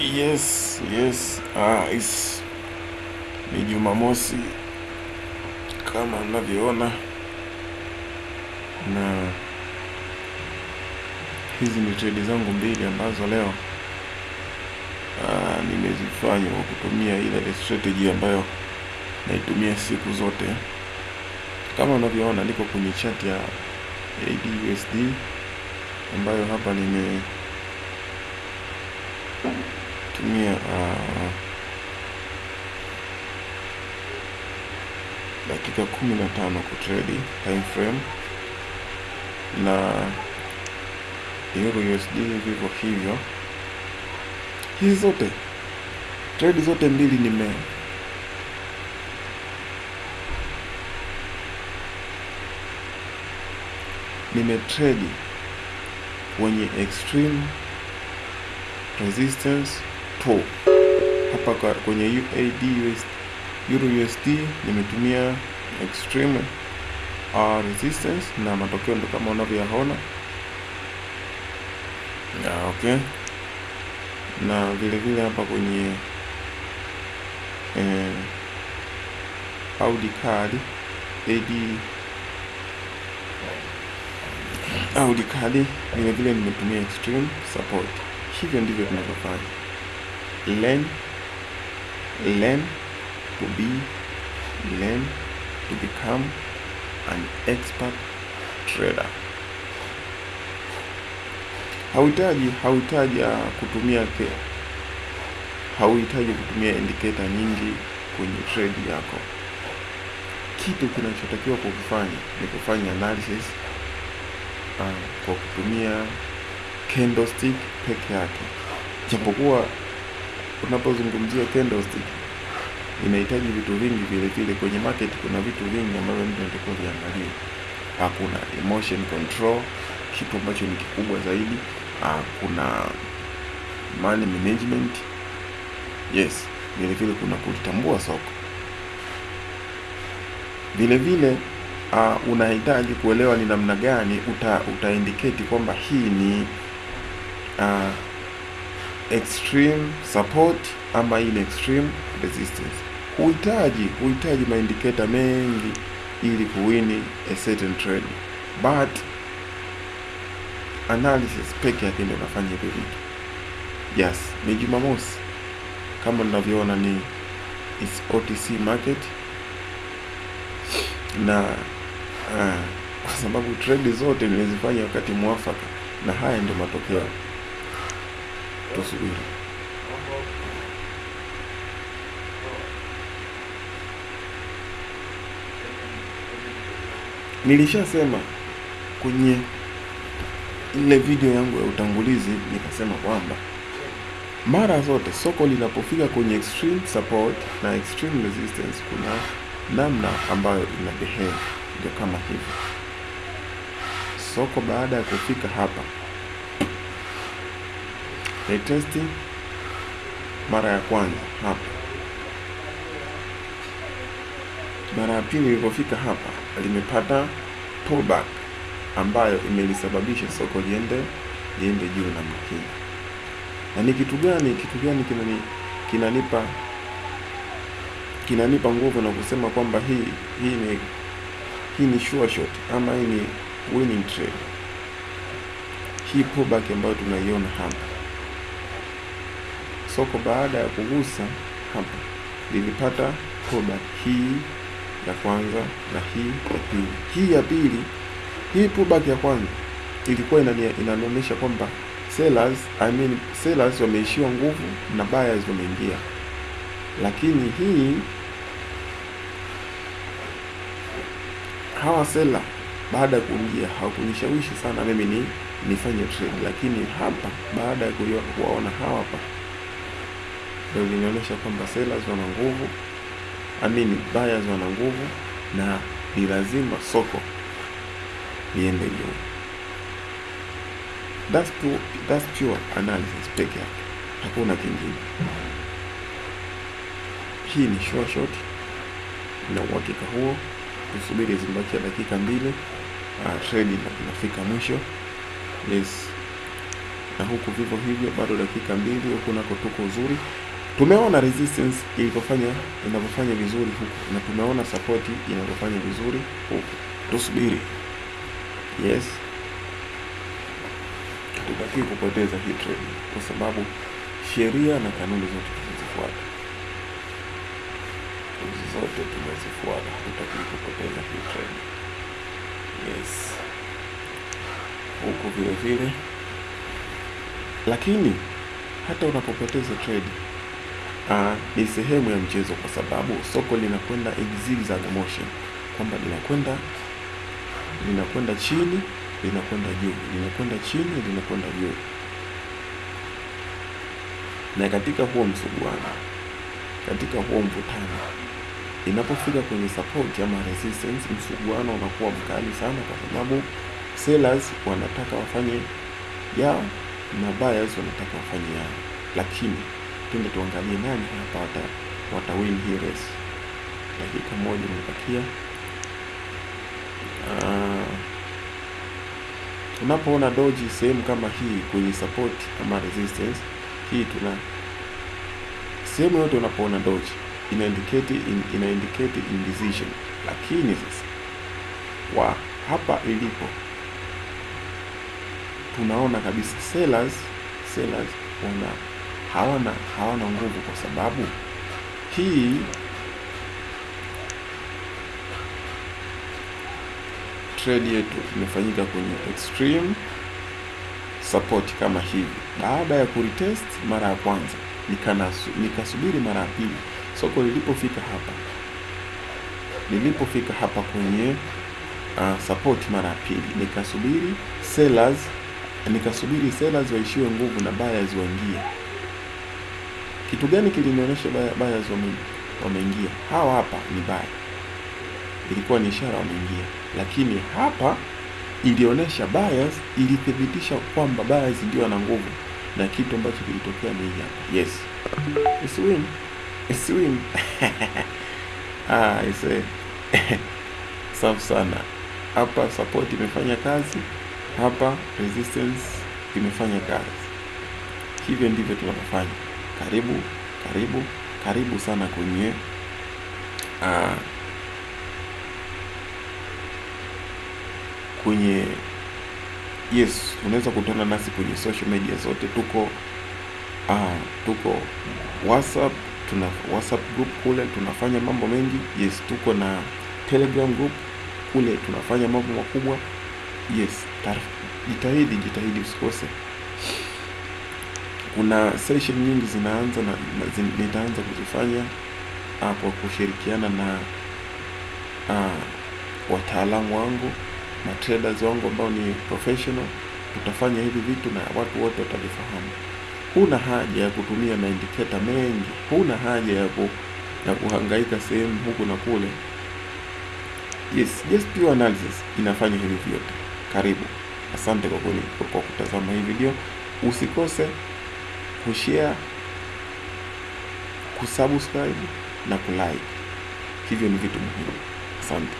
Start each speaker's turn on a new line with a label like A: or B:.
A: Yes, yes. Ah, is ni Jumamosi kama mnavyoona, na hizi ni trade zangu mbili ambazo leo ah, nimezifanya kwa kutumia ile strategy ambayo naitumia siku zote. Kama unavyoona, niko kwenye chart ya ADUSD ambayo hapa nime tumia uh, dakika kumi na tano kutredi time frame na Euro USD vivyo hivyo. Hizi zote trade zote mbili nime nimetredi kwenye extreme resistance to hapa kwenye UAD Euro USD nimetumia extreme uh, resistance na matokeo ndo kama unavyoyaona. Yeah, okay. Na vile vile hapa kwenye eh, Audi card AD Audi card vile vile nimetumia extreme support. Hivyo ndivyo tunavyofanya. Learn, learn to be, learn to become an expert trader. Hauhitaji hauhitaji uh, kutumia hauhitaji kutumia indicator nyingi kwenye trade yako. Kitu kinachotakiwa kukifanya ni kufanya analysis uh, kwa kutumia candlestick peke yake, japokuwa unapozungumzia candlestick inahitaji vitu vingi vile vile. Kwenye market kuna vitu vingi ambavyo mtu anatakiwa hakuna Kuna emotion control, kitu ambacho ni kikubwa zaidi. Ah, Kuna money management, yes, vile vile kuna kulitambua soko vile vile uh, unahitaji kuelewa ni namna gani uta, uta indicate kwamba hii ni uh, extreme support ama ile extreme resistance. Huhitaji huhitaji maindicator mengi ili kuwini a certain trade, but analysis peke yake ndio unafanya hivyo vitu. Yes, ni Jumamosi kama mnavyoona, ni is OTC market na uh, kwa sababu trade zote nimezifanya wakati mwafaka, na haya ndio matokeo. Tusubiri. Nilishasema kwenye ile video yangu ya utangulizi, nikasema kwamba mara zote soko linapofika kwenye extreme support na extreme resistance, kuna namna ambayo ina behave, ndio kama hivi. Soko baada ya kufika hapa retesti mara ya kwanza hapa, mara ya pili ilipofika hapa limepata pullback ambayo imelisababisha soko liende liende juu namna hii. Na ni kitu gani kitu gani kinani kinanipa kinanipa nguvu na kusema kwamba hii hii ni hii ni sure shot ama hii ni winning trade. Hii pullback ambayo tunaiona hapa, soko baada ya kugusa hapa lilipata pullback hii ya kwanza na hii ya pili. Hii ya pili, hii pullback ya kwanza ilikuwa inani- inanionyesha kwamba sellers, I mean sellers wameishiwa nguvu na buyers wameingia, lakini hii hawa seller baada ya kuingia hawakunishawishi sana mimi ni nifanye trade, lakini hapa baada ya kuwaona hawa hapa ndio linaonyesha kwamba sellers wana nguvu, I mean buyers wana nguvu, na ni lazima soko liende juu. That's pure, that's pure analysis peke yake, hakuna kingine. Hii ni sure na uhakika huo. kusubiri zimebakia dakika mbili, uh, trade inafika mwisho. Yes, na huku vivyo hivyo, bado dakika mbili, huku nako tuko uzuri. Tumeona resistance ilivyofanya inavyofanya vizuri huku na tumeona support inavyofanya vizuri huku. Tusubiri. Yes, tutakii kupoteza hii trade kwa sababu sheria na kanuni zote tumezifuata, hizi zote tumezifuata, hatutakiwi kupoteza hii trade. Yes, huku vile vile, lakini hata unapopoteza trade uh, ni sehemu ya mchezo, kwa sababu soko linakwenda zigzag motion, kwamba linakwenda linakwenda chini linakwenda juu. Linakwenda chini linakwenda juu, na katika huo msuguano, katika huo mvutano, inapofika kwenye support ama resistance, msuguano unakuwa mkali sana, kwa sababu sellers wanataka wafanye yao na buyers wanataka wafanye yao, lakini twende tuangalie nani hapa wata, wata win hii race. Dakika moja imebakia. Uh, unapoona doji sehemu kama hii kwenye support ama resistance hii, tuna sehemu yote unapoona doji ina indicate in, ina indicate indecision, lakini sasa wa hapa ilipo tunaona kabisa sellers sellers wana hawana hawana nguvu kwa sababu hii trade yetu imefanyika kwenye extreme support kama hivi. Baada ya kuretest mara ya kwanza, nikasubiri mara ya pili, soko lilipofika hapa lilipofika hapa kwenye uh, support mara ya pili, nikasubiri sellers nikasubiri sellers waishiwe nguvu na buyers waingie. Kitu gani kilinionyesha buyers wameingia? Hawa hapa ni buy, ilikuwa ni ishara wameingia, lakini hapa ilionyesha buyers, ilithibitisha kwamba buyers ndio wana nguvu, na kitu ambacho kilitokea ni hapa. Yes, it's win, it's win. Ah, ise safi sana. Hapa support imefanya kazi, hapa resistance imefanya kazi. Hivyo ndivyo tunavyofanya. Karibu karibu karibu sana kwenye uh, kwenye yes, unaweza kutana nasi kwenye social media zote. Tuko uh, tuko WhatsApp, tuna WhatsApp group kule tunafanya mambo mengi. Yes, tuko na Telegram group kule tunafanya mambo makubwa. Yes, jitahidi jitahidi, usikose. Kuna session nyingi zinaanza na, na zin, nitaanza kuzifanya kwa kushirikiana na uh, wataalamu wangu na traders wangu ambao ni professional. Tutafanya hivi vitu na watu wote watavifahamu. Huna haja ya kutumia maindiketa mengi, huna haja ya, ku, ya kuhangaika sehemu huku na kule. Yes, just pure analysis inafanya hivi vyote. Karibu, asante kwa, kwa kutazama hii video. Usikose kushare, kusubscribe na kulike. Hivyo ni vitu muhimu. Asante.